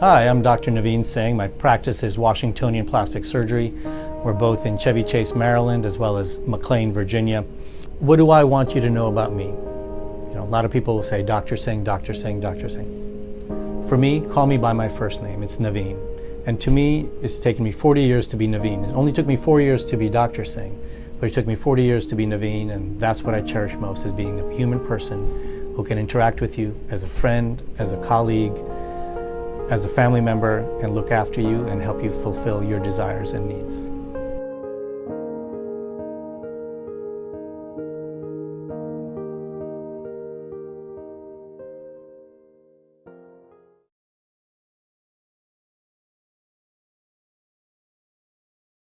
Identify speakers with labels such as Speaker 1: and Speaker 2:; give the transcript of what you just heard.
Speaker 1: Hi, I'm Dr. Naveen Singh. My practice is Washingtonian Plastic Surgery. We're both in Chevy Chase, Maryland, as well as McLean, Virginia. What do I want you to know about me? You know, a lot of people will say, Dr. Singh, Dr. Singh, Dr. Singh. For me, call me by my first name. It's Naveen. And to me, it's taken me 40 years to be Naveen. It only took me four years to be Dr. Singh, but it took me 40 years to be Naveen, and that's what I cherish most, is being a human person who can interact with you as a friend, as a colleague, as a family member, and look after you and help you fulfill your desires and needs.